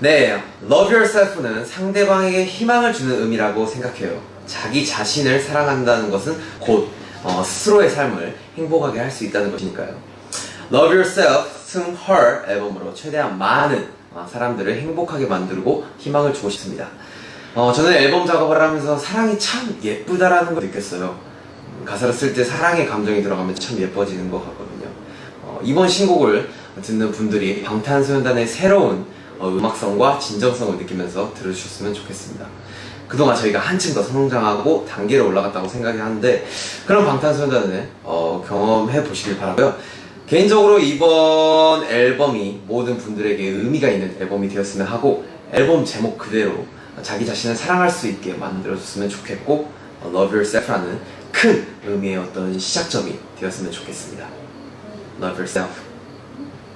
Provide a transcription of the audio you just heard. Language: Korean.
네, Love Yourself는 상대방에게 희망을 주는 의미라고 생각해요. 자기 자신을 사랑한다는 것은 곧 어, 스스로의 삶을 행복하게 할 수 있다는 것이니까요. Love Yourself, 승 Her 앨범으로 최대한 많은 어, 사람들을 행복하게 만들고 희망을 주고 싶습니다. 어, 저는 앨범 작업을 하면서 사랑이 참 예쁘다라는 걸 느꼈어요. 음, 가사를 쓸 때 사랑의 감정이 들어가면 참 예뻐지는 것 같거든요. 어, 이번 신곡을 듣는 분들이 방탄소년단의 새로운 어, 음악성과 진정성을 느끼면서 들으셨으면 좋겠습니다. 그동안 저희가 한층 더 성장하고 단계를 올라갔다고 생각이 하는데 그런 방탄소년단을 어, 경험해 보시길 바라고요. 개인적으로 이번 앨범이 모든 분들에게 의미가 있는 앨범이 되었으면 하고 앨범 제목 그대로 자기 자신을 사랑할 수 있게 만들어줬으면 좋겠고 어, Love Yourself라는 큰 의미의 어떤 시작점이 되었으면 좋겠습니다. Love Yourself.